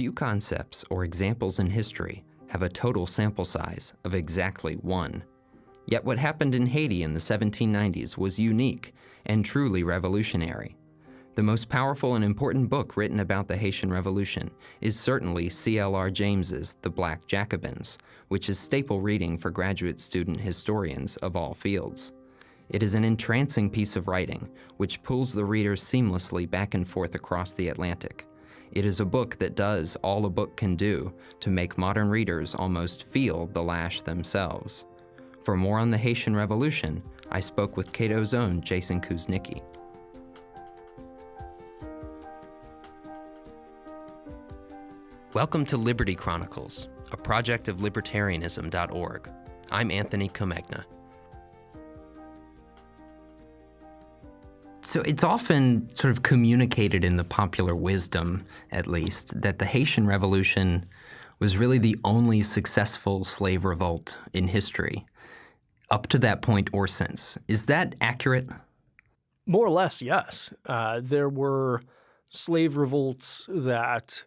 Few concepts or examples in history have a total sample size of exactly one. Yet what happened in Haiti in the 1790s was unique and truly revolutionary. The most powerful and important book written about the Haitian Revolution is certainly C.L.R. James's The Black Jacobins, which is staple reading for graduate student historians of all fields. It is an entrancing piece of writing, which pulls the reader seamlessly back and forth across the Atlantic. It is a book that does all a book can do to make modern readers almost feel the lash themselves. For more on the Haitian Revolution, I spoke with Cato's own Jason Kuznicki. Welcome to Liberty Chronicles, a project of libertarianism.org. I'm Anthony Comegna. So it's often sort of communicated in the popular wisdom, at least, that the Haitian Revolution was really the only successful slave revolt in history, up to that point or since. Is that accurate? More or less, yes. Uh, there were slave revolts that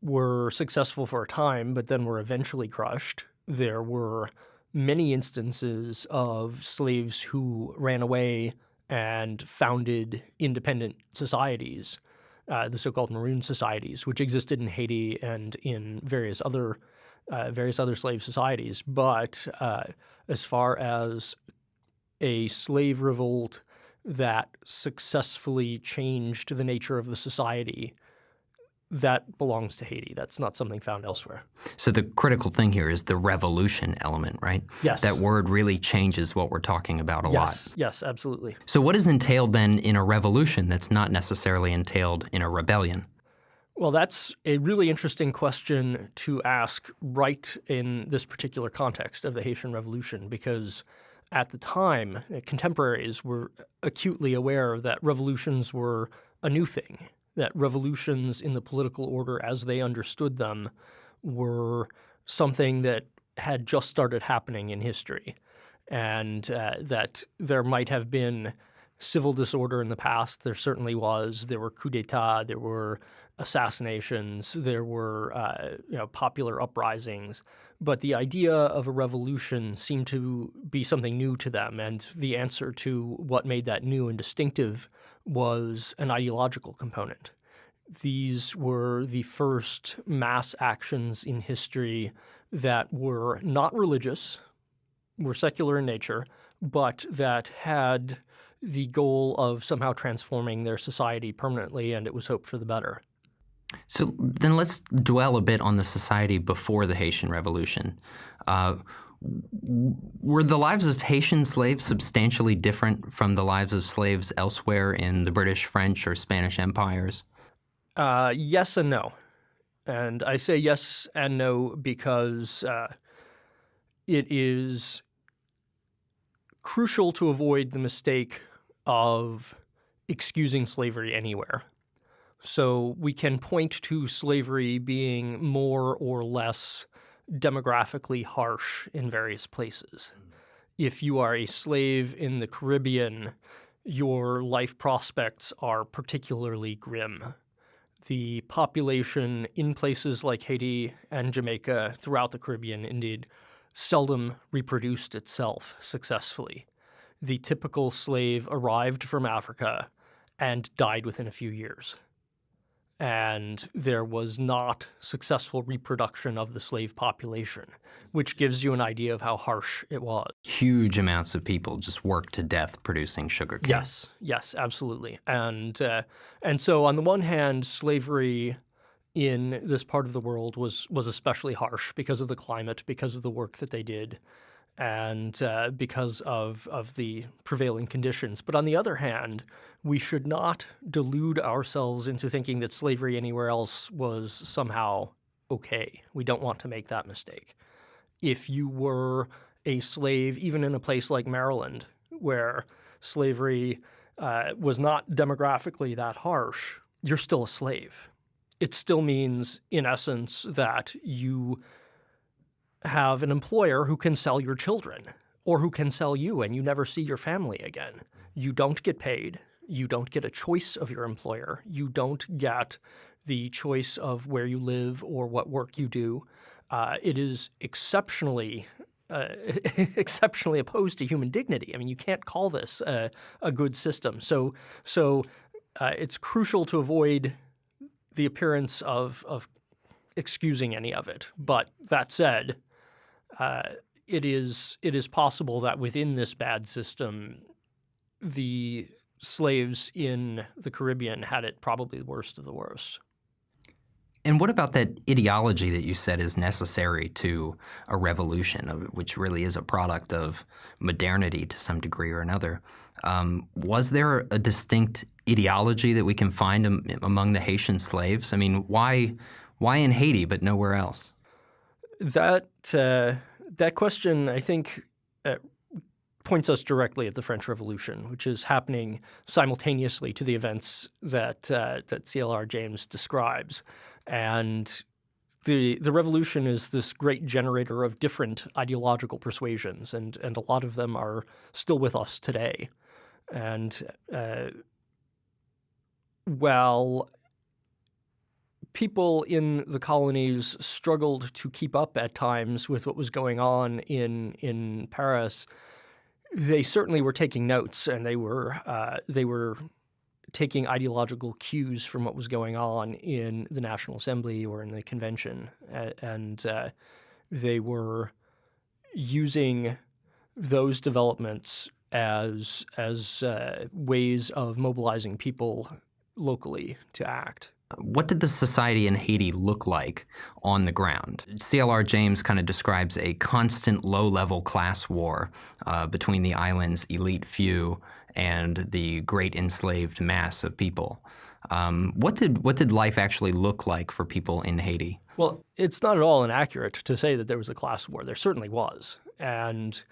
were successful for a time, but then were eventually crushed. There were many instances of slaves who ran away and founded independent societies, uh, the so-called Maroon societies, which existed in Haiti and in various other uh, various other slave societies. But uh, as far as a slave revolt that successfully changed the nature of the society that belongs to Haiti. That's not something found elsewhere. So the critical thing here is the revolution element, right? Yes. That word really changes what we're talking about a yes. lot. Yes, absolutely. So what is entailed then in a revolution that's not necessarily entailed in a rebellion? Well, that's a really interesting question to ask right in this particular context of the Haitian Revolution because at the time, contemporaries were acutely aware that revolutions were a new thing that revolutions in the political order as they understood them were something that had just started happening in history, and uh, that there might have been civil disorder in the past. There certainly was. There were coups d'état. There were assassinations. There were uh, you know, popular uprisings. But the idea of a revolution seemed to be something new to them, and the answer to what made that new and distinctive was an ideological component. These were the first mass actions in history that were not religious, were secular in nature, but that had the goal of somehow transforming their society permanently, and it was hoped for the better. So then let's dwell a bit on the society before the Haitian Revolution. Uh, were the lives of Haitian slaves substantially different from the lives of slaves elsewhere in the British, French, or Spanish empires? Uh, yes and no. And I say yes and no because uh, it is crucial to avoid the mistake of excusing slavery anywhere. So we can point to slavery being more or less demographically harsh in various places. If you are a slave in the Caribbean, your life prospects are particularly grim. The population in places like Haiti and Jamaica throughout the Caribbean indeed seldom reproduced itself successfully. The typical slave arrived from Africa and died within a few years and there was not successful reproduction of the slave population, which gives you an idea of how harsh it was. Huge amounts of people just worked to death producing sugarcane. Yes, yes, absolutely. And uh, and so on the one hand, slavery in this part of the world was was especially harsh because of the climate, because of the work that they did and uh, because of, of the prevailing conditions. But on the other hand, we should not delude ourselves into thinking that slavery anywhere else was somehow okay. We don't want to make that mistake. If you were a slave, even in a place like Maryland, where slavery uh, was not demographically that harsh, you're still a slave. It still means, in essence, that you have an employer who can sell your children or who can sell you and you never see your family again. You don't get paid. You don't get a choice of your employer. You don't get the choice of where you live or what work you do. Uh, it is exceptionally uh, exceptionally opposed to human dignity. I mean, you can't call this a, a good system. So, so uh, it's crucial to avoid the appearance of, of excusing any of it. But that said, uh, it is it is possible that within this bad system, the slaves in the Caribbean had it probably the worst of the worst. And what about that ideology that you said is necessary to a revolution, which really is a product of modernity to some degree or another? Um, was there a distinct ideology that we can find among the Haitian slaves? I mean, why, why in Haiti but nowhere else? That uh, that question, I think, uh, points us directly at the French Revolution, which is happening simultaneously to the events that uh, that CLR James describes, and the the revolution is this great generator of different ideological persuasions, and and a lot of them are still with us today, and uh, well people in the colonies struggled to keep up at times with what was going on in in Paris, they certainly were taking notes and they were uh, they were taking ideological cues from what was going on in the National Assembly or in the convention, and uh, they were using those developments as as uh, ways of mobilizing people locally to act. What did the society in Haiti look like on the ground? CLR James kind of describes a constant low-level class war uh, between the island's elite few and the great enslaved mass of people. Um, what did what did life actually look like for people in Haiti? Well, it's not at all inaccurate to say that there was a class war. There certainly was, and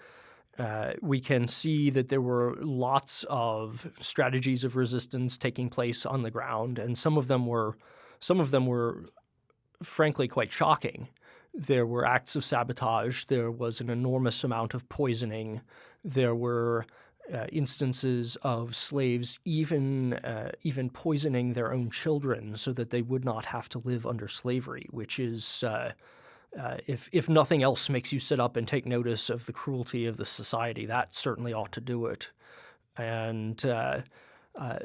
uh, we can see that there were lots of strategies of resistance taking place on the ground, and some of them were, some of them were, frankly, quite shocking. There were acts of sabotage. There was an enormous amount of poisoning. There were uh, instances of slaves even uh, even poisoning their own children so that they would not have to live under slavery, which is uh, if if nothing else makes you sit up and take notice of the cruelty of the society, that certainly ought to do it. And uh, uh,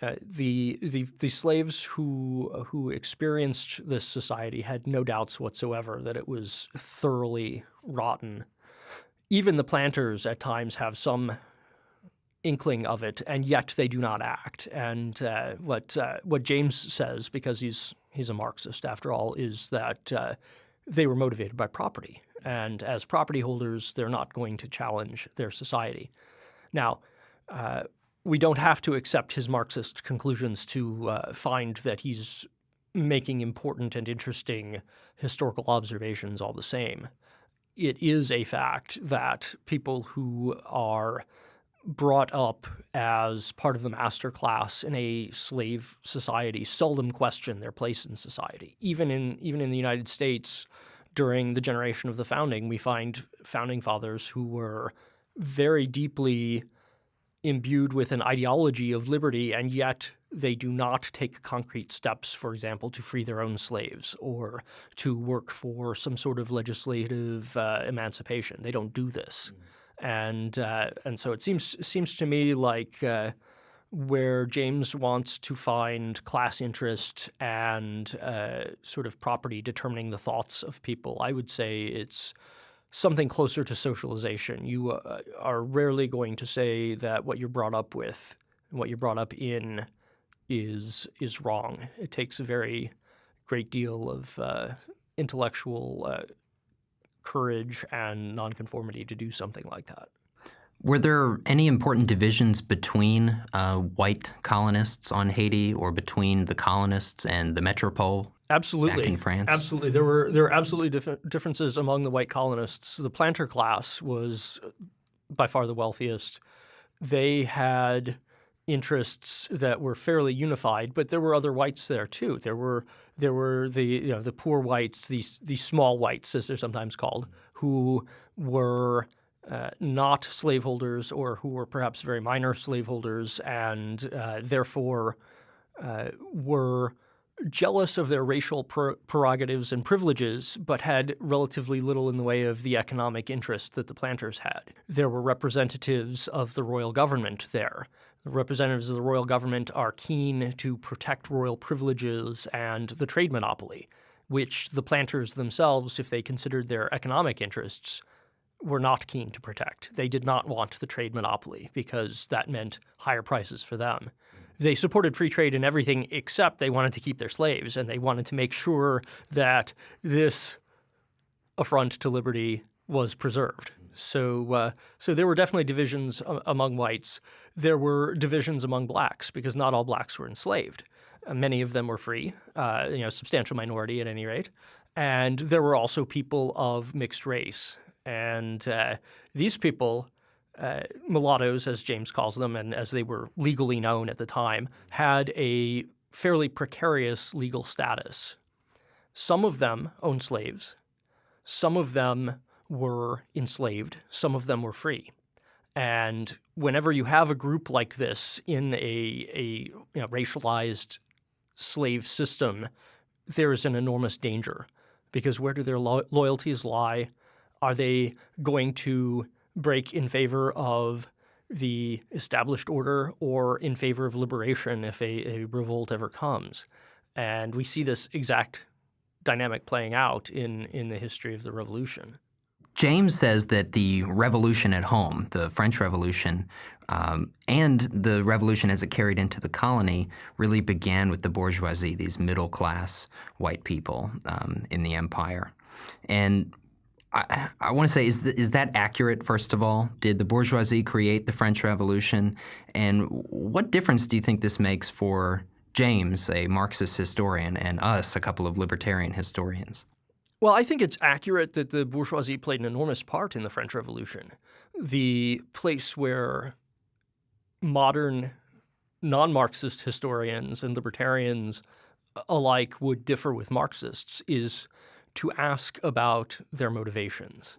uh the, the the slaves who who experienced this society had no doubts whatsoever that it was thoroughly rotten. Even the planters at times have some inkling of it, and yet they do not act. And uh, what what James says, because he's he's a Marxist after all, is that they were motivated by property. And as property holders, they're not going to challenge their society. Now, uh, we don't have to accept his Marxist conclusions to uh, find that he's making important and interesting historical observations all the same. It is a fact that people who are brought up as part of the master class in a slave society seldom question their place in society. Even in even in the United States, during the generation of the founding, we find founding fathers who were very deeply imbued with an ideology of liberty, and yet they do not take concrete steps, for example, to free their own slaves or to work for some sort of legislative uh, emancipation. They don't do this. Mm and uh, and so it seems seems to me like uh, where James wants to find class interest and uh, sort of property determining the thoughts of people, I would say it's something closer to socialization. You uh, are rarely going to say that what you're brought up with, what you're brought up in, is is wrong. It takes a very great deal of uh, intellectual uh, courage and nonconformity to do something like that. Were there any important divisions between uh, white colonists on Haiti or between the colonists and the metropole Absolutely. Back in France? Absolutely. There were there were absolutely dif- differences among the white colonists. The planter class was by far the wealthiest. They had interests that were fairly unified, but there were other whites there too. There were there were the you know the poor whites, these these small whites as they're sometimes called, who were uh, not slaveholders or who were perhaps very minor slaveholders and uh, therefore uh, were jealous of their racial prerogatives and privileges, but had relatively little in the way of the economic interest that the planters had. There were representatives of the royal government there. Representatives of the royal government are keen to protect royal privileges and the trade monopoly, which the planters themselves, if they considered their economic interests, were not keen to protect. They did not want the trade monopoly because that meant higher prices for them. They supported free trade in everything except they wanted to keep their slaves and they wanted to make sure that this affront to liberty was preserved. So, uh, so there were definitely divisions among whites. There were divisions among blacks because not all blacks were enslaved. Uh, many of them were free, uh, you know, substantial minority at any rate. And there were also people of mixed race. And uh, these people, uh, mulattoes, as James calls them, and as they were legally known at the time, had a fairly precarious legal status. Some of them owned slaves. Some of them were enslaved. Some of them were free. And whenever you have a group like this in a, a you know, racialized slave system, there is an enormous danger because where do their lo loyalties lie? Are they going to break in favor of the established order or in favor of liberation if a, a revolt ever comes? And we see this exact dynamic playing out in, in the history of the revolution. James says that the revolution at home, the French Revolution, um, and the revolution as it carried into the colony really began with the bourgeoisie, these middle class white people um, in the empire. And I, I want to say, is, the, is that accurate, first of all? Did the bourgeoisie create the French Revolution? And what difference do you think this makes for James, a Marxist historian, and us, a couple of libertarian historians? Well, I think it's accurate that the bourgeoisie played an enormous part in the French Revolution. The place where modern non Marxist historians and libertarians uh, alike would differ with Marxists is to ask about their motivations.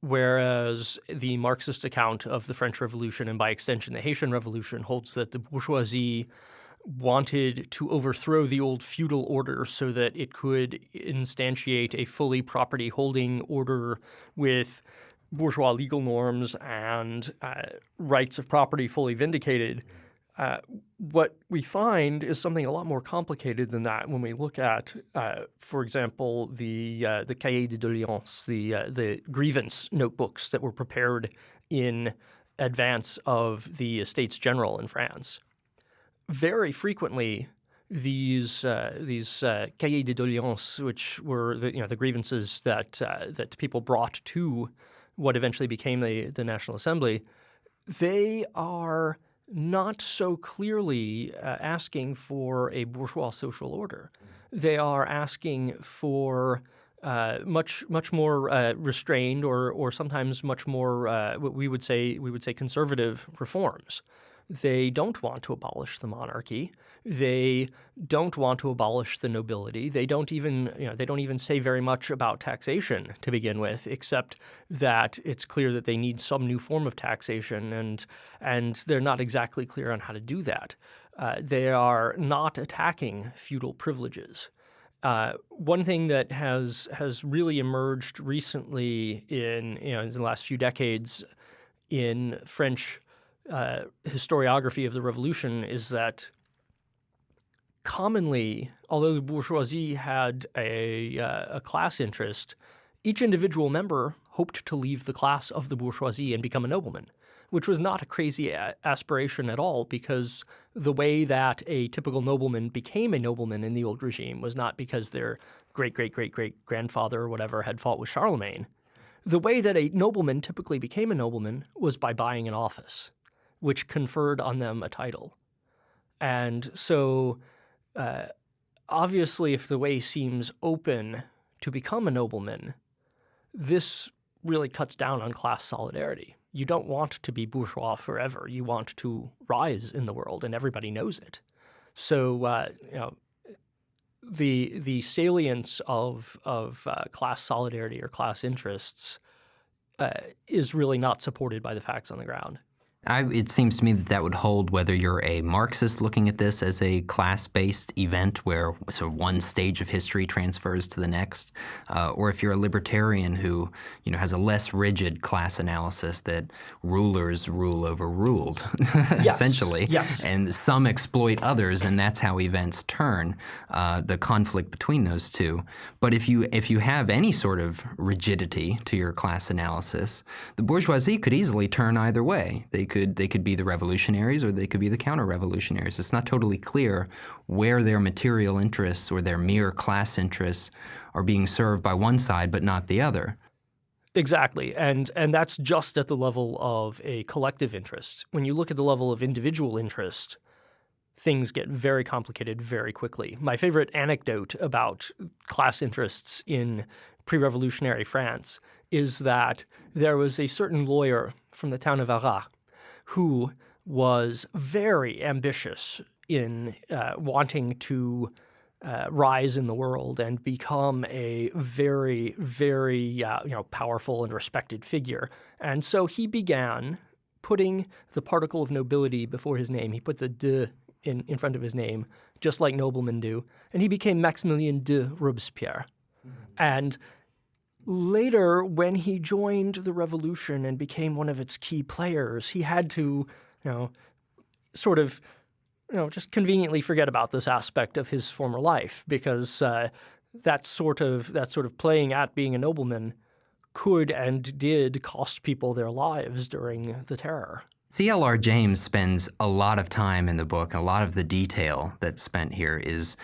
Whereas the Marxist account of the French Revolution and by extension the Haitian Revolution holds that the bourgeoisie wanted to overthrow the old feudal order so that it could instantiate a fully property holding order with bourgeois legal norms and uh, rights of property fully vindicated. Uh, what we find is something a lot more complicated than that when we look at, uh, for example, the uh, the cahiers de doléances, the uh, the grievance notebooks that were prepared in advance of the Estates General in France very frequently these uh, these uh, cahiers de doléances, which were the you know the grievances that uh, that people brought to what eventually became the the National Assembly, they are not so clearly uh, asking for a bourgeois social order. They are asking for uh, much much more uh, restrained or or sometimes much more uh, what we would say we would say conservative reforms. They don't want to abolish the monarchy. They don't want to abolish the nobility. They don't even, you know, they don't even say very much about taxation to begin with, except that it's clear that they need some new form of taxation, and and they're not exactly clear on how to do that. Uh, they are not attacking feudal privileges. Uh, one thing that has has really emerged recently in you know in the last few decades in French uh, historiography of the revolution is that commonly, although the bourgeoisie had a, uh, a class interest, each individual member hoped to leave the class of the bourgeoisie and become a nobleman, which was not a crazy a aspiration at all because the way that a typical nobleman became a nobleman in the old regime was not because their great great great great grandfather or whatever had fought with Charlemagne. The way that a nobleman typically became a nobleman was by buying an office which conferred on them a title. And so, uh, obviously, if the way seems open to become a nobleman, this really cuts down on class solidarity. You don't want to be bourgeois forever. You want to rise in the world, and everybody knows it. So, uh, you know, the the salience of of uh, class solidarity or class interests uh, is really not supported by the facts on the ground. I, it seems to me that that would hold whether you're a Marxist looking at this as a class-based event where sort of one stage of history transfers to the next, uh, or if you're a libertarian who you know has a less rigid class analysis that rulers rule over ruled, yes. essentially, yes. and some exploit others, and that's how events turn. Uh, the conflict between those two. But if you if you have any sort of rigidity to your class analysis, the bourgeoisie could easily turn either way. They could they could be the revolutionaries or they could be the counter-revolutionaries. It's not totally clear where their material interests or their mere class interests are being served by one side but not the other. Exactly, and and that's just at the level of a collective interest. When you look at the level of individual interest, things get very complicated very quickly. My favorite anecdote about class interests in pre-revolutionary France is that there was a certain lawyer from the town of Arras who was very ambitious in uh, wanting to uh, rise in the world and become a very, very uh, you know powerful and respected figure. And so he began putting the particle of nobility before his name. He put the de in, in front of his name, just like noblemen do, and he became Maximilien de Robespierre. Mm -hmm. And later, when he joined the revolution and became one of its key players, he had to, you know, sort of, you know, just conveniently forget about this aspect of his former life because uh, that sort of that sort of playing at being a nobleman could and did cost people their lives during the terror. C.L.R. James spends a lot of time in the book, a lot of the detail that's spent here is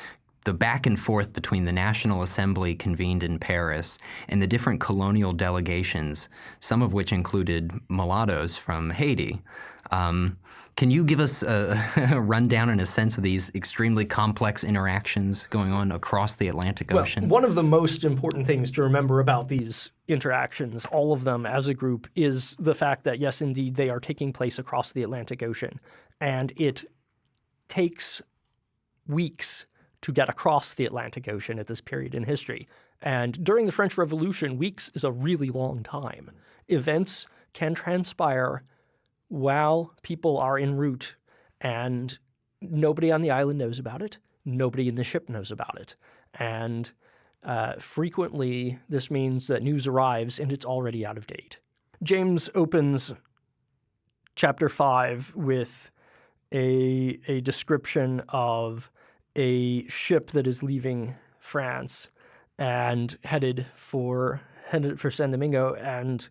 the back and forth between the National Assembly convened in Paris and the different colonial delegations, some of which included mulattoes from Haiti. Um, can you give us a, a, rundown and a sense of these extremely complex interactions going on across the Atlantic Ocean? Well, one of the most important things to remember about these interactions, all of them as a group, is the fact that, yes, indeed, they are taking place across the Atlantic Ocean. And it takes weeks to get across the Atlantic Ocean at this period in history. And during the French Revolution, weeks is a really long time. Events can transpire while people are en route and nobody on the island knows about it. Nobody in the ship knows about it. And uh, frequently, this means that news arrives and it's already out of date. James opens chapter 5 with a, a description of a ship that is leaving France and headed for headed for San Domingo, and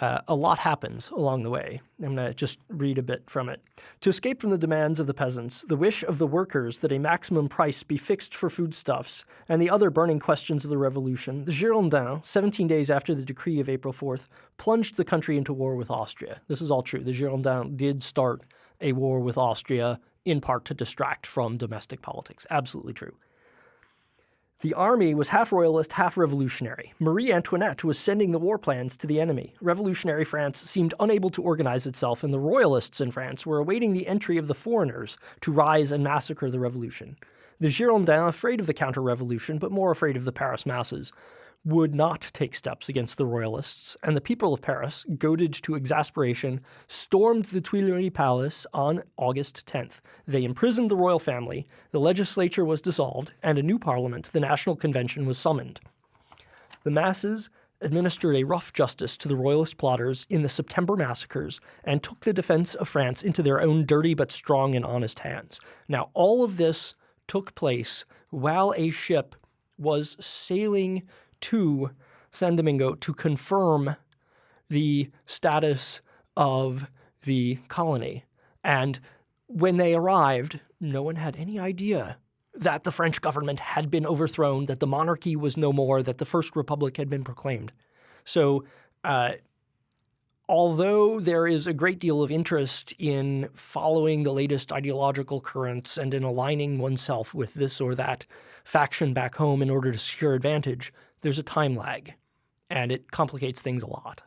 uh, a lot happens along the way. I'm going to just read a bit from it. To escape from the demands of the peasants, the wish of the workers that a maximum price be fixed for foodstuffs, and the other burning questions of the revolution, the Girondins, 17 days after the decree of April 4th, plunged the country into war with Austria. This is all true. The Girondins did start a war with Austria in part to distract from domestic politics. Absolutely true. The army was half royalist, half revolutionary. Marie Antoinette was sending the war plans to the enemy. Revolutionary France seemed unable to organize itself, and the royalists in France were awaiting the entry of the foreigners to rise and massacre the revolution. The Girondins, afraid of the counter-revolution, but more afraid of the Paris masses, would not take steps against the royalists, and the people of Paris, goaded to exasperation, stormed the Tuileries Palace on August 10th. They imprisoned the royal family, the legislature was dissolved, and a new parliament, the National Convention, was summoned. The masses administered a rough justice to the royalist plotters in the September massacres and took the defense of France into their own dirty but strong and honest hands. Now, all of this took place while a ship was sailing to San Domingo to confirm the status of the colony. And when they arrived, no one had any idea that the French government had been overthrown, that the monarchy was no more, that the First Republic had been proclaimed. So, uh, although there is a great deal of interest in following the latest ideological currents and in aligning oneself with this or that faction back home in order to secure advantage, there's a time lag, and it complicates things a lot.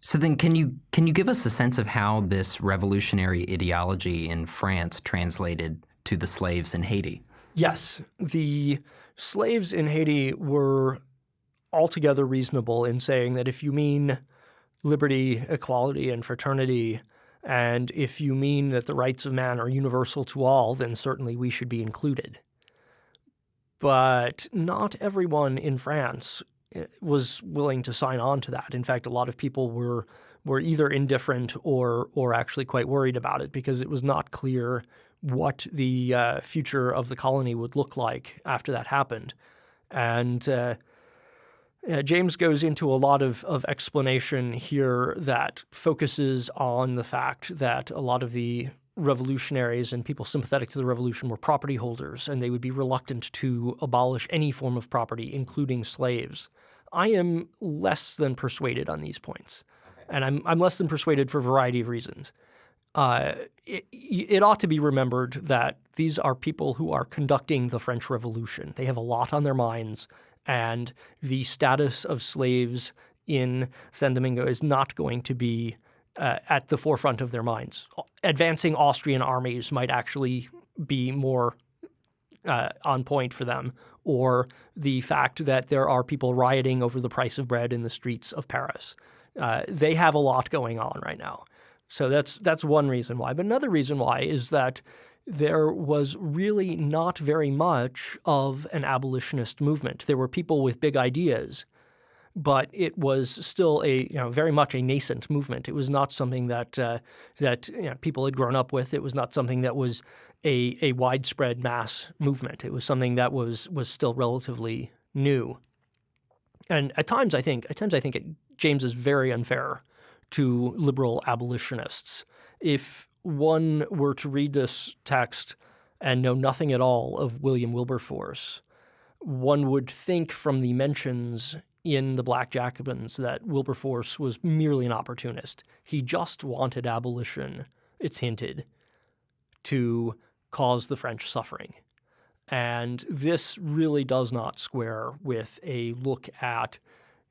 So then can you can you give us a sense of how this revolutionary ideology in France translated to the slaves in Haiti? Yes, the slaves in Haiti were altogether reasonable in saying that if you mean liberty, equality, and fraternity, and if you mean that the rights of man are universal to all, then certainly we should be included. But not everyone in France eh, was willing to sign on to that. In fact, a lot of people were were either indifferent or or actually quite worried about it because it was not clear what the uh, future of the colony would look like after that happened. And uh, James goes into a lot of, of explanation here that focuses on the fact that a lot of the revolutionaries and people sympathetic to the revolution were property holders, and they would be reluctant to abolish any form of property, including slaves. I am less than persuaded on these points, and I'm, I'm less than persuaded for a variety of reasons. Uh, it, it, ought to be remembered that these are people who are conducting the French Revolution. They have a lot on their minds, and the status of slaves in San Domingo is not going to be uh, at the forefront of their minds. Advancing Austrian armies might actually be more uh, on point for them, or the fact that there are people rioting over the price of bread in the streets of Paris. Uh, they have a lot going on right now. So that's that's one reason why. But another reason why is that there was really not very much of an abolitionist movement. There were people with big ideas, but it was still a you know very much a nascent movement. It was not something that uh, that you know, people had grown up with. It was not something that was a a widespread mass movement. It was something that was was still relatively new. And at times, I think at times I think it, James is very unfair to liberal abolitionists. If one were to read this text and know nothing at all of William Wilberforce, one would think from the mentions in the Black Jacobins that Wilberforce was merely an opportunist. He just wanted abolition, it's hinted, to cause the French suffering. And this really does not square with a look at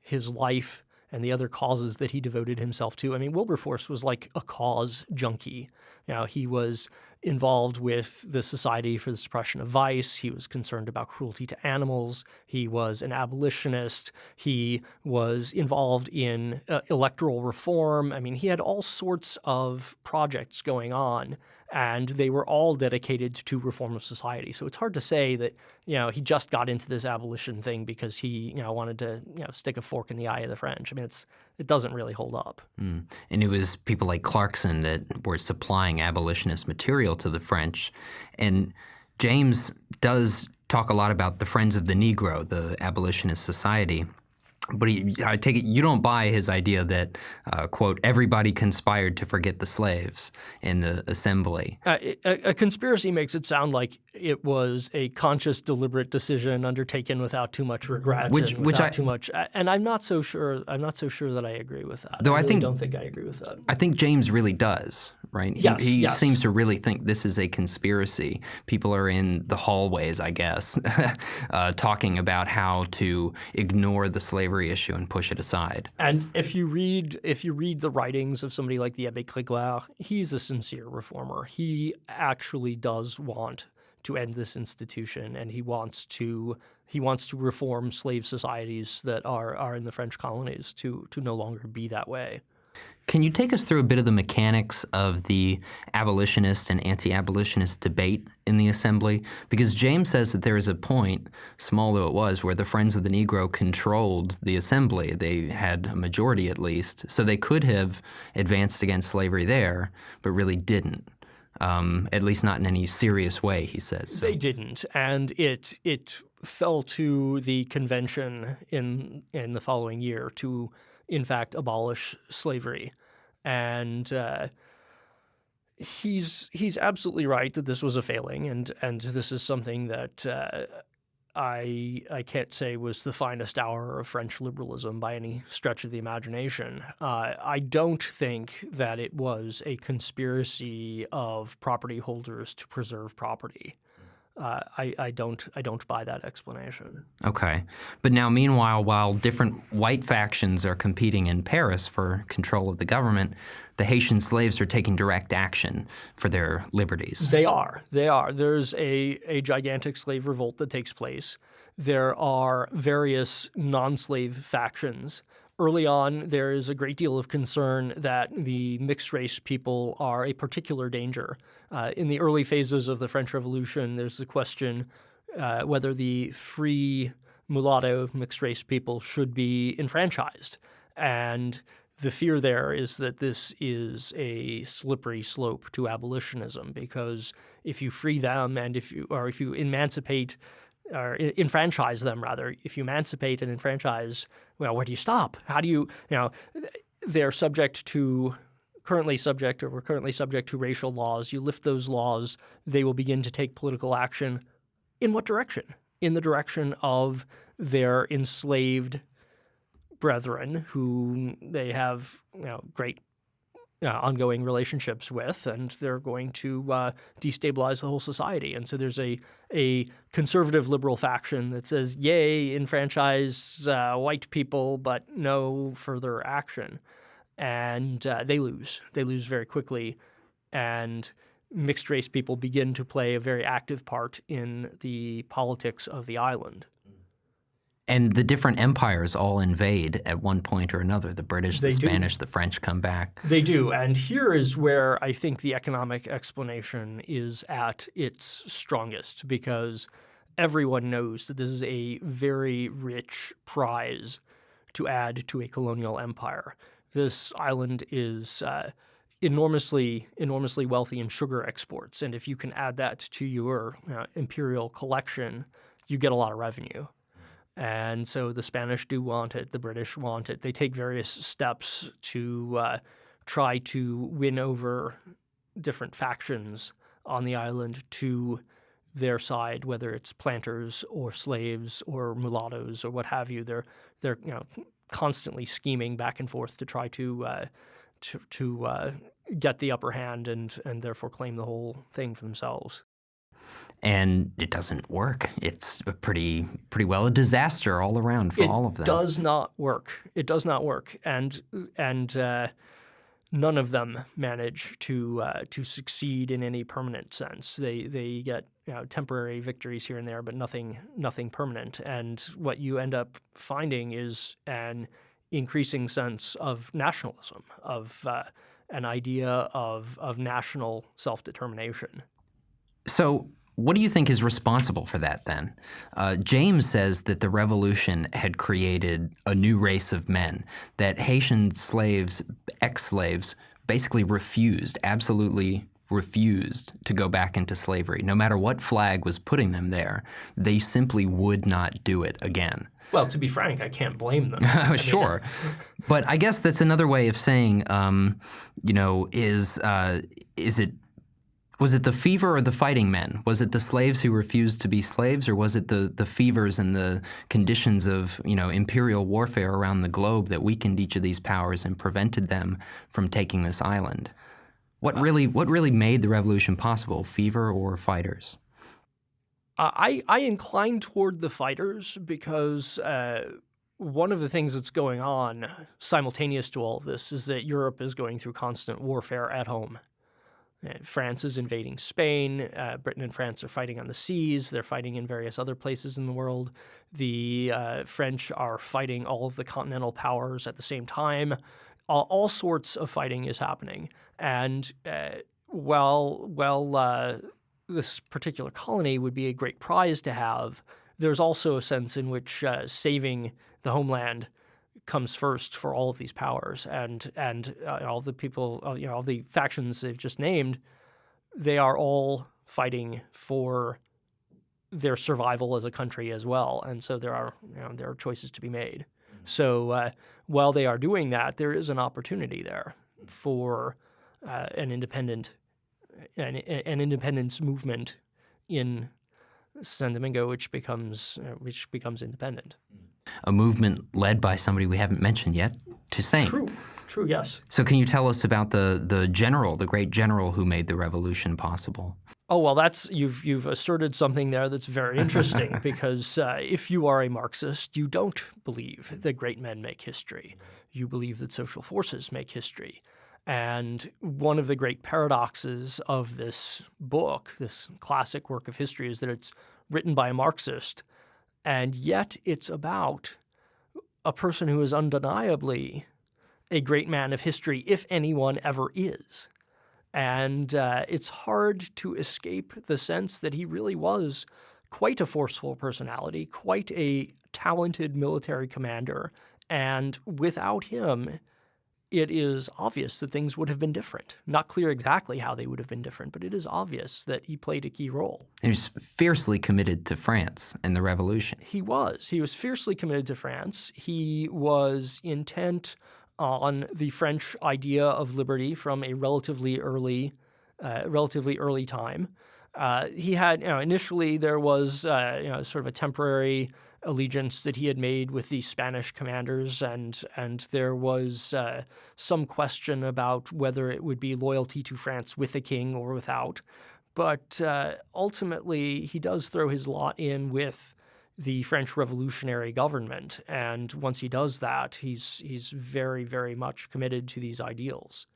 his life and the other causes that he devoted himself to. I mean, Wilberforce was like a cause junkie. You know, he was involved with the Society for the Suppression of Vice. He was concerned about cruelty to animals. He was an abolitionist. He was involved in uh, electoral reform. I mean, he had all sorts of projects going on and they were all dedicated to reform of society. So it's hard to say that you know he just got into this abolition thing because he you know wanted to you know stick a fork in the eye of the French. I mean, it's it doesn't really hold up. Mm. And it was people like Clarkson that were supplying abolitionist material to the French, and James does talk a lot about the Friends of the Negro, the abolitionist society but he, I take it you don't buy his idea that, uh, quote, everybody conspired to forget the slaves in the assembly. Uh, a, a, conspiracy makes it sound like it was a conscious, deliberate decision undertaken without too much regret, which, which I, too much. And I'm not so sure. I'm not so sure that I agree with that. Though I, really I think, don't think I agree with that. I think James really does. Right? He, yes, he yes. seems to really think this is a conspiracy. People are in the hallways, I guess, uh, talking about how to ignore the slavery issue and push it aside. And if you read if you read the writings of somebody like the Abbé Grégoire, he's a sincere reformer. He actually does want to end this institution, and he wants to he wants to reform slave societies that are are in the French colonies to to no longer be that way. Can you take us through a bit of the mechanics of the abolitionist and anti-abolitionist debate in the assembly? Because James says that there is a point, small though it was, where the Friends of the Negro controlled the assembly. They had a majority at least, so they could have advanced against slavery there, but really didn't um, at least not in any serious way, he says. So. They didn't, and it it fell to the convention in in the following year to, in fact, abolish slavery, and. Uh, he's he's absolutely right that this was a failing, and and this is something that uh, I I can't say was the finest hour of French liberalism by any stretch of the imagination. Uh, I don't think that it was a conspiracy of property holders to preserve property. Uh, I, I don't I don't buy that explanation. Okay, but now meanwhile, while different white factions are competing in Paris for control of the government, the Haitian slaves are taking direct action for their liberties. They are. They are. There's a, a gigantic slave revolt that takes place. there are various non slave factions. Early on, there is a great deal of concern that the mixed race people are a particular danger. Uh, in the early phases of the French Revolution, there's the question uh, whether the free mulatto mixed race people should be enfranchised. And the fear there is that this is a slippery slope to abolitionism because if you free them and if you or if you emancipate or enfranchise them rather, if you emancipate and enfranchise, well, where do you stop? How do you, you know, they're subject to currently subject or we're currently subject to racial laws. You lift those laws, they will begin to take political action. In what direction? In the direction of their enslaved brethren who they have you know, great uh, ongoing relationships with, and they're going to uh, destabilize the whole society. And so there's a a conservative liberal faction that says, "Yay, enfranchise uh, white people, but no further action," and uh, they lose. They lose very quickly, and mixed race people begin to play a very active part in the politics of the island. And the different empires all invade at one point or another. The British, they the Spanish, do. the French come back. They do. And here is where I think the economic explanation is at its strongest because everyone knows that this is a very rich prize to add to a colonial empire. This island is uh, enormously, enormously wealthy in sugar exports. And if you can add that to your uh, imperial collection, you get a lot of revenue. And so the Spanish do want it, the British want it. They take various steps to uh, try to win over different factions on the island to their side, whether it's planters or slaves or mulattoes or what have you. They're they're you know constantly scheming back and forth to try to uh, to, to uh, get the upper hand and and therefore claim the whole thing for themselves and it doesn't work. It's pretty pretty well a disaster all around for it all of them. It does not work. It does not work, and and uh, none of them manage to uh, to succeed in any permanent sense. They they get you know, temporary victories here and there, but nothing nothing permanent. And what you end up finding is an increasing sense of nationalism, of uh, an idea of of national self determination. So what do you think is responsible for that then? Uh, James says that the revolution had created a new race of men, that Haitian slaves, ex slaves, basically refused, absolutely refused to go back into slavery. No matter what flag was putting them there, they simply would not do it again. Well, to be frank, I can't blame them. sure. but I guess that's another way of saying, um, you know, is, uh, is it was it the fever or the fighting men? Was it the slaves who refused to be slaves, or was it the, the fevers and the conditions of you know imperial warfare around the globe that weakened each of these powers and prevented them from taking this island? What really what really made the revolution possible? Fever or fighters? Uh, I I incline toward the fighters because. Uh, one of the things that's going on simultaneous to all of this is that Europe is going through constant warfare at home. France is invading Spain. Uh, Britain and France are fighting on the seas. They're fighting in various other places in the world. The uh, French are fighting all of the continental powers at the same time. All, all sorts of fighting is happening. And uh, while, while uh, this particular colony would be a great prize to have, there's also a sense in which uh, saving the homeland comes first for all of these powers, and and uh, all the people, uh, you know, all the factions they've just named, they are all fighting for their survival as a country as well, and so there are you know there are choices to be made. Mm-hmm. So uh, while they are doing that, there is an opportunity there for uh, an independent an, an independence movement in San Domingo, which becomes uh, which becomes independent. Mm-hmm a movement led by somebody we haven't mentioned yet, Toussaint. True, true, yes. So can you tell us about the, the general, the great general who made the revolution possible? Oh well, that's you've you've asserted something there that's very interesting because uh, if you are a Marxist, you don't believe that great men make history. You believe that social forces make history. And one of the great paradoxes of this book, this classic work of history, is that it's written by a Marxist And yet it's about a person who is undeniably a great man of history, if anyone ever is. And uh, it's hard to escape the sense that he really was quite a forceful personality, quite a talented military commander. And without him, it is obvious that things would have been different. Not clear exactly how they would have been different, but it is obvious that he played a key role. He was fiercely committed to France and the revolution. He was. He was fiercely committed to France. He was intent on the French idea of liberty from a relatively early, uh, relatively early time. Uh, he had, you know, initially there was, uh, you know, sort of a temporary allegiance that he had made with the Spanish commanders, and and there was uh, some question about whether it would be loyalty to France with the king or without. But uh, ultimately, he does throw his lot in with the French revolutionary government, and once he does that, he's he's very very much committed to these ideals.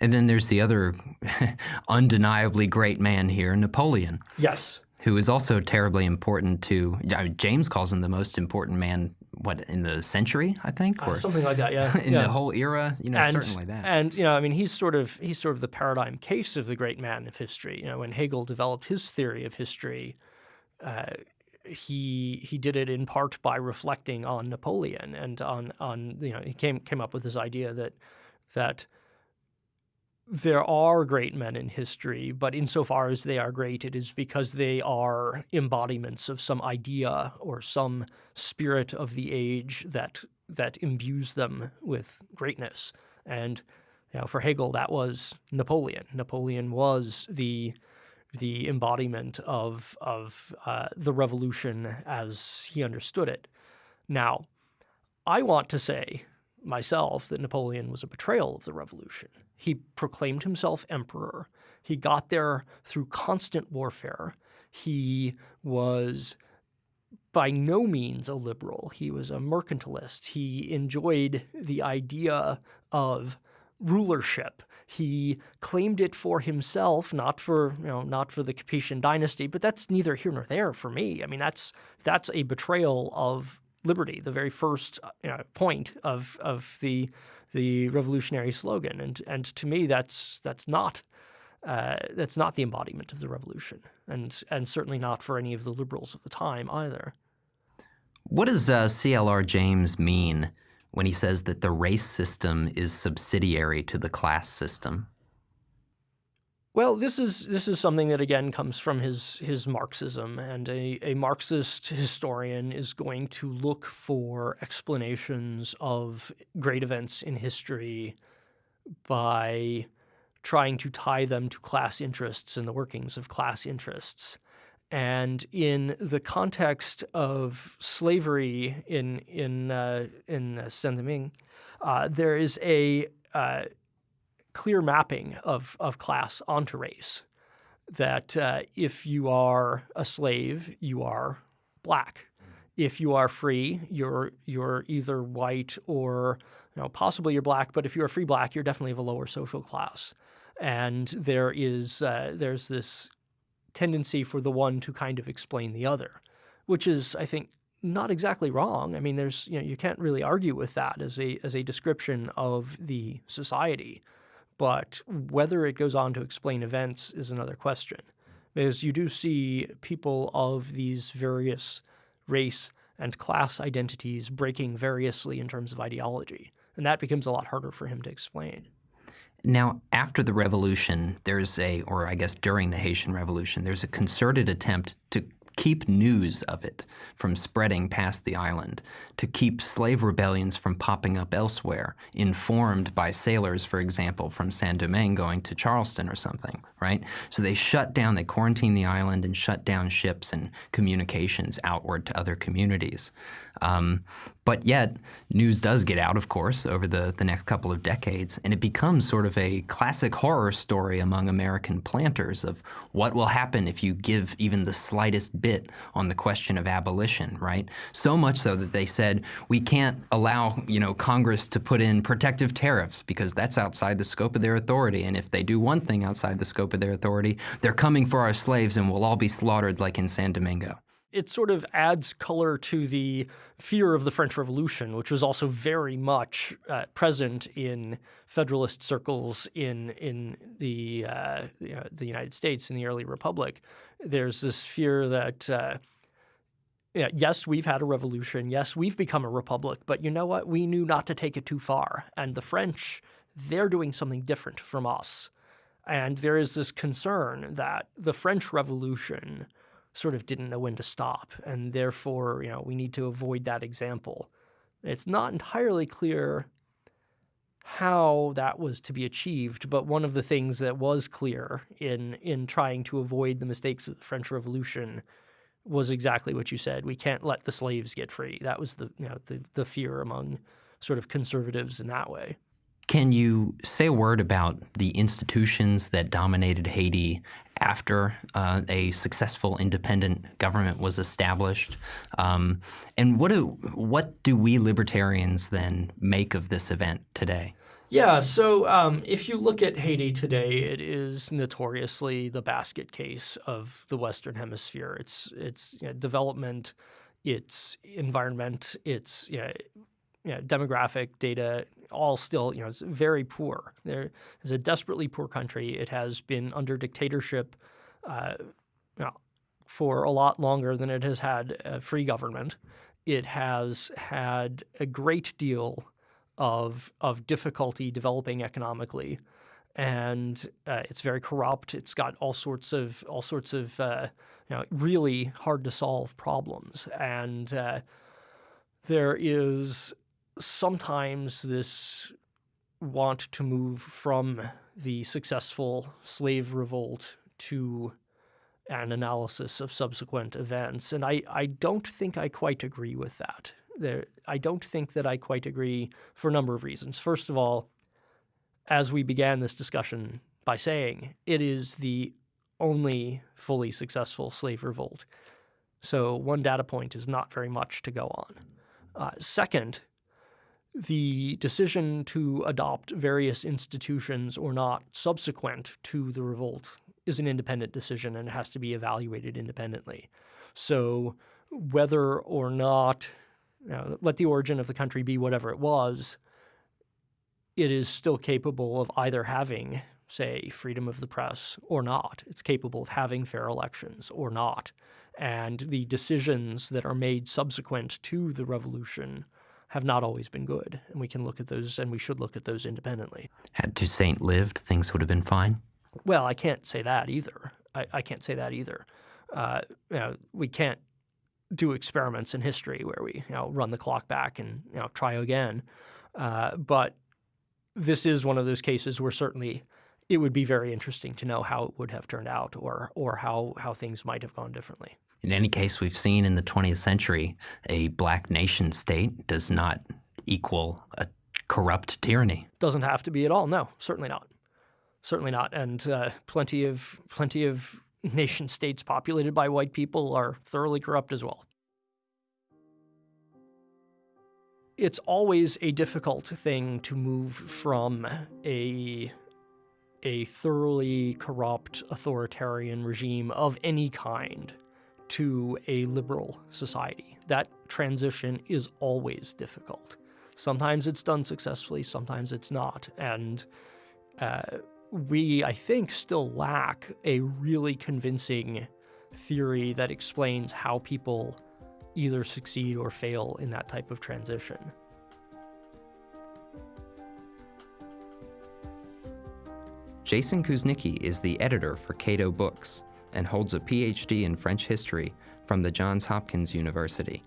And then there's the other undeniably great man here, Napoleon. Yes. Who is also terribly important to, I mean, James calls him the most important man, what, in the century, I think? Uh, or uh, something like that, yeah. in yeah. the whole era, you know, and, certainly that. And, you know, I mean, he's sort of, he's sort of the paradigm case of the great man of history. You know, when Hegel developed his theory of history, uh, he he did it in part by reflecting on Napoleon and on on you know he came came up with this idea that that there are great men in history, but insofar as they are great, it is because they are embodiments of some idea or some spirit of the age that that imbues them with greatness. And you know, for Hegel, that was Napoleon. Napoleon was the the embodiment of of uh, the revolution as he understood it. Now, I want to say myself that Napoleon was a betrayal of the revolution. He proclaimed himself emperor. He got there through constant warfare. He was by no means a liberal. He was a mercantilist. He enjoyed the idea of rulership. He claimed it for himself, not for you know, not for the Capetian dynasty. But that's neither here nor there for me. I mean, that's that's a betrayal of liberty, the very first uh, you know, point of of the the revolutionary slogan. And and to me, that's that's not. Uh, that's not the embodiment of the revolution, and and certainly not for any of the liberals of the time either. What does uh, CLR James mean when he says that the race system is subsidiary to the class system? Well, this is this is something that again comes from his his Marxism, and a, a Marxist historian is going to look for explanations of great events in history by trying to tie them to class interests and the workings of class interests. And in the context of slavery in in uh, in Saint-Domingue, uh, there is a uh, clear mapping of of class onto race. That uh, if you are a slave, you are black. If you are free, you're you're either white or you know possibly you're black. But if you're a free black, you're definitely of a lower social class. And there is uh, there's this tendency for the one to kind of explain the other, which is, I think, not exactly wrong. I mean, there's you know you can't really argue with that as a as a description of the society, but whether it goes on to explain events is another question, because you do see people of these various race and class identities breaking variously in terms of ideology, and that becomes a lot harder for him to explain. Now, after the revolution, there's a, or I guess during the Haitian Revolution, there's a concerted attempt to keep news of it from spreading past the island, to keep slave rebellions from popping up elsewhere, informed by sailors, for example, from Saint-Domingue going to Charleston or something, right? So they shut down, they quarantine the island and shut down ships and communications outward to other communities. Um, but yet, news does get out, of course, over the, the next couple of decades, and it becomes sort of a classic horror story among American planters of what will happen if you give even the slightest bit on the question of abolition, right? So much so that they said, we can't allow, you know, Congress to put in protective tariffs because that's outside the scope of their authority, and if they do one thing outside the scope of their authority, they're coming for our slaves and we'll all be slaughtered like in San Domingo. It sort of adds color to the fear of the French Revolution, which was also very much uh, present in Federalist circles in in the uh, you know, the United States in the early Republic. There's this fear that. Uh, yeah, yes, we've had a revolution. Yes, we've become a republic. But you know what? We knew not to take it too far. And the French, they're doing something different from us. And there is this concern that the French Revolution sort of didn't know when to stop, and therefore, you know, we need to avoid that example. It's not entirely clear how that was to be achieved, but one of the things that was clear in in trying to avoid the mistakes of the French Revolution was exactly what you said. We can't let the slaves get free. That was the you know the the fear among sort of conservatives in that way. Can you say a word about the institutions that dominated Haiti after uh, a successful independent government was established? Um, and what do what do we libertarians then make of this event today? Yeah, so um, if you look at Haiti today, it is notoriously the basket case of the Western Hemisphere. It's it's you know, development, it's environment, it's you know, you know, demographic data all still, you know, it's very poor. There is a desperately poor country. It has been under dictatorship uh, you know, for a lot longer than it has had a free government. It has had a great deal of of difficulty developing economically, and uh, it's very corrupt. It's got all sorts of all sorts of uh, you know really hard to solve problems, and uh, there is sometimes this want to move from the successful slave revolt to an analysis of subsequent events. And I, I don't think I quite agree with that. There, I don't think that I quite agree for a number of reasons. First of all, as we began this discussion by saying, it is the only fully successful slave revolt. So one data point is not very much to go on. Uh, second, the decision to adopt various institutions or not subsequent to the revolt is an independent decision and it has to be evaluated independently. So whether or not, you know, let the origin of the country be whatever it was, it is still capable of either having, say, freedom of the press or not. It's capable of having fair elections or not. And the decisions that are made subsequent to the revolution have not always been good. And we can look at those, and we should look at those independently. Had Toussaint lived, things would have been fine? Well, I can't say that either. I, I can't say that either. Uh, you know, we can't do experiments in history where we you know run the clock back and you know try again. Uh, but this is one of those cases where certainly it would be very interesting to know how it would have turned out or or how how things might have gone differently. In any case, we've seen in the 20th century a black nation state does not equal a corrupt tyranny. Doesn't have to be at all. No, certainly not. Certainly not. And uh, plenty of plenty of nation states populated by white people are thoroughly corrupt as well. It's always a difficult thing to move from a a thoroughly corrupt authoritarian regime of any kind to a liberal society. That transition is always difficult. Sometimes it's done successfully, sometimes it's not. And uh, we, I think, still lack a really convincing theory that explains how people either succeed or fail in that type of transition. Jason Kuznicki is the editor for Cato Books and holds a PhD in French history from the Johns Hopkins University.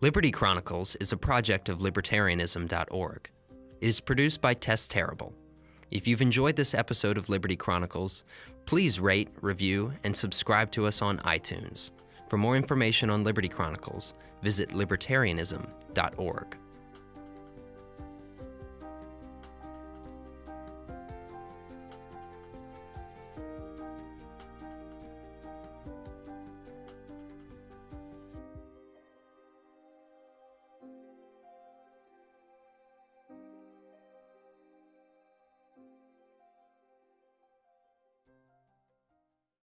Liberty Chronicles is a project of libertarianism.org. It is produced by Tess Terrible. If you've enjoyed this episode of Liberty Chronicles, please rate, review, and subscribe to us on iTunes. For more information on Liberty Chronicles, visit libertarianism.org.